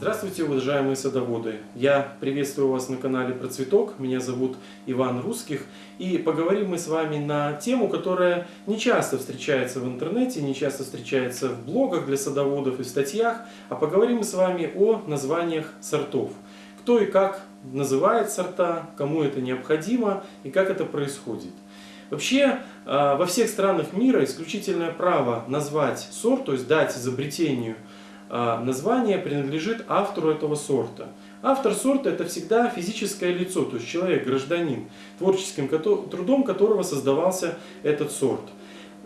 Здравствуйте, уважаемые садоводы! Я приветствую вас на канале Про Цветок. Меня зовут Иван Русских. И поговорим мы с вами на тему, которая не часто встречается в интернете, не часто встречается в блогах для садоводов и в статьях. А поговорим мы с вами о названиях сортов. Кто и как называет сорта, кому это необходимо и как это происходит. Вообще, а, во всех странах мира исключительное право назвать сорт, то есть дать изобретению название принадлежит автору этого сорта. Автор сорта это всегда физическое лицо, то есть человек, гражданин, творческим трудом которого создавался этот сорт.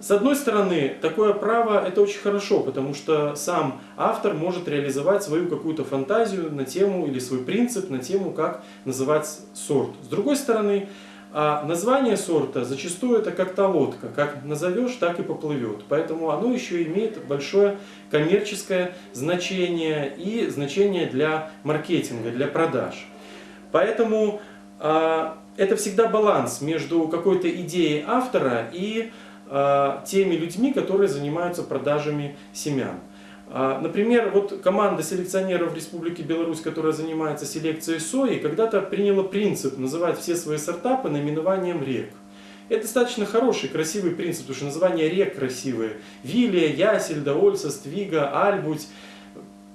С одной стороны, такое право это очень хорошо, потому что сам автор может реализовать свою какую-то фантазию на тему или свой принцип на тему, как называть сорт. С другой стороны, а название сорта зачастую это как то лодка, как назовешь, так и поплывет. Поэтому оно еще имеет большое коммерческое значение и значение для маркетинга, для продаж. Поэтому а, это всегда баланс между какой-то идеей автора и а, теми людьми, которые занимаются продажами семян. А, например, вот команда селекционеров Республики Беларусь, которая занимается селекцией сои, когда-то приняла принцип называть все свои сорта по наименованиям рек. Это достаточно хороший, красивый принцип, потому что названия рек красивые. Вилия, Ясельда, Ольса, Ствига, Альбуть,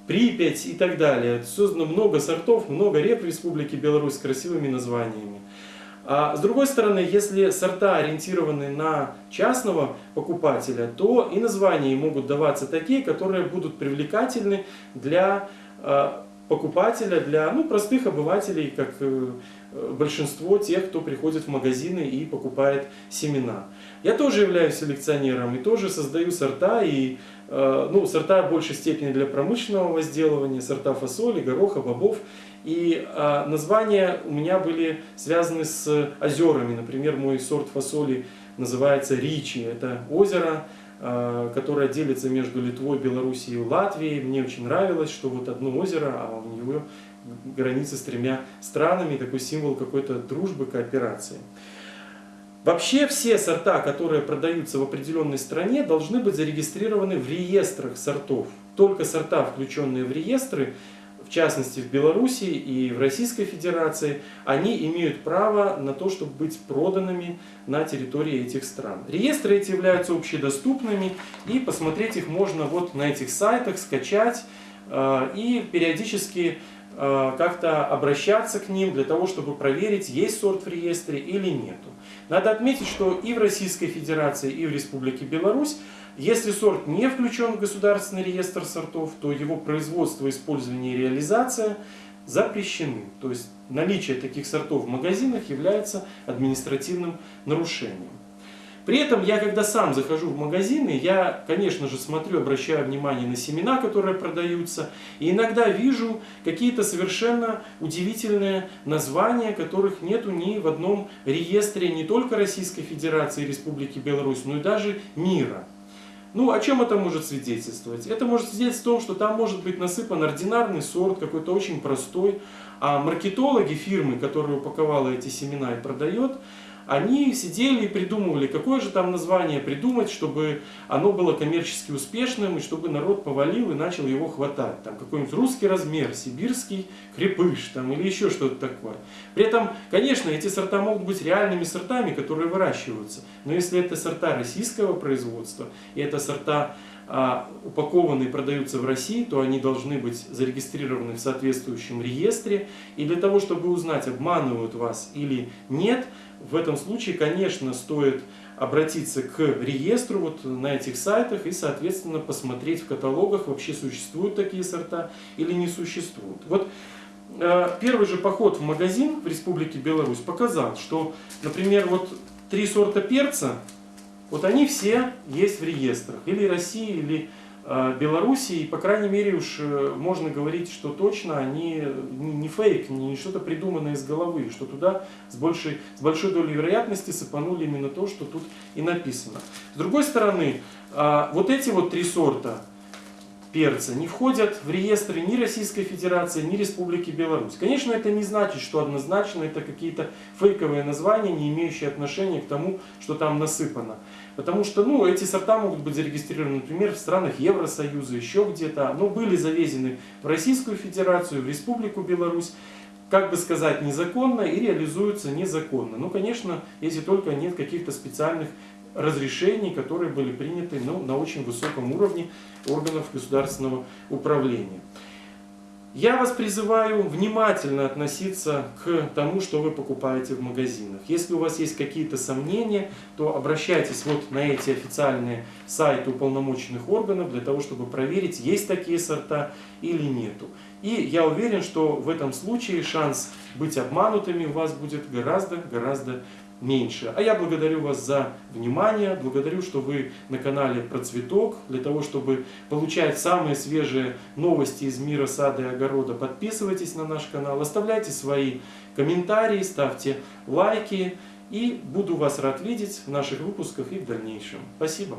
Припять и так далее. Создано много сортов, много рек в Республике Беларусь с красивыми названиями. А с другой стороны, если сорта ориентированы на частного покупателя, то и названия могут даваться такие, которые будут привлекательны для а, покупателя, для ну, простых обывателей, как э, большинство тех, кто приходит в магазины и покупает семена. Я тоже являюсь селекционером и тоже создаю сорта, и э, ну, сорта в большей степени для промышленного возделывания, сорта фасоли, гороха, бобов. И э, названия у меня были связаны с озерами. Например, мой сорт фасоли называется Ричи. Это озеро, э, которое делится между Литвой, Белоруссией и Латвией. Мне очень нравилось, что вот одно озеро, а у него границы с тремя странами, такой символ какой-то дружбы, кооперации. Вообще все сорта, которые продаются в определенной стране, должны быть зарегистрированы в реестрах сортов. Только сорта, включенные в реестры, в частности в Беларуси и в Российской Федерации, они имеют право на то, чтобы быть проданными на территории этих стран. Реестры эти являются общедоступными и посмотреть их можно вот на этих сайтах, скачать э, и периодически как-то обращаться к ним для того, чтобы проверить, есть сорт в реестре или нету. Надо отметить, что и в Российской Федерации, и в Республике Беларусь если сорт не включен в государственный реестр сортов, то его производство, использование и реализация запрещены. То есть наличие таких сортов в магазинах является административным нарушением. При этом я, когда сам захожу в магазины, я, конечно же, смотрю, обращаю внимание на семена, которые продаются, и иногда вижу какие-то совершенно удивительные названия, которых нету ни в одном реестре не только Российской Федерации и Республики Беларусь, но и даже мира. Ну, о чем это может свидетельствовать? Это может свидетельствовать о том, что там может быть насыпан ординарный сорт, какой-то очень простой, а маркетологи фирмы, которая упаковала эти семена и продает, они сидели и придумывали, какое же там название придумать, чтобы оно было коммерчески успешным, и чтобы народ повалил и начал его хватать. Там какой-нибудь русский размер, сибирский крепыш там, или еще что-то такое. При этом, конечно, эти сорта могут быть реальными сортами, которые выращиваются. Но если это сорта российского производства, и это сорта а, упакованы и продаются в России, то они должны быть зарегистрированы в соответствующем реестре. И для того, чтобы узнать, обманывают вас или нет, в этом случае, конечно, стоит обратиться к реестру вот на этих сайтах и, соответственно, посмотреть в каталогах, вообще существуют такие сорта или не существуют. Вот э, первый же поход в магазин в Республике Беларусь показал, что, например, вот три сорта перца, вот они все есть в реестрах, или России, или Э, Белоруссии, по крайней мере, уж э, можно говорить, что точно они не фейк, не что-то придуманное из головы, что туда с большей, с большой долей вероятности сыпанули именно то, что тут и написано. С другой стороны, э, вот эти вот три сорта перца не входят в реестры ни Российской Федерации, ни Республики Беларусь. Конечно, это не значит, что однозначно это какие-то фейковые названия, не имеющие отношения к тому, что там насыпано. Потому что ну, эти сорта могут быть зарегистрированы, например, в странах Евросоюза, еще где-то, но были завезены в Российскую Федерацию, в Республику Беларусь, как бы сказать, незаконно и реализуются незаконно. Ну, конечно, если только нет каких-то специальных разрешений, которые были приняты ну, на очень высоком уровне органов государственного управления. Я вас призываю внимательно относиться к тому, что вы покупаете в магазинах. Если у вас есть какие-то сомнения, то обращайтесь вот на эти официальные сайты уполномоченных органов для того, чтобы проверить, есть такие сорта или нету. И я уверен, что в этом случае шанс быть обманутыми у вас будет гораздо-гораздо меньше. А я благодарю вас за внимание, благодарю, что вы на канале Процветок. Для того, чтобы получать самые свежие новости из мира сада и огорода, подписывайтесь на наш канал, оставляйте свои комментарии, ставьте лайки. И буду вас рад видеть в наших выпусках и в дальнейшем. Спасибо.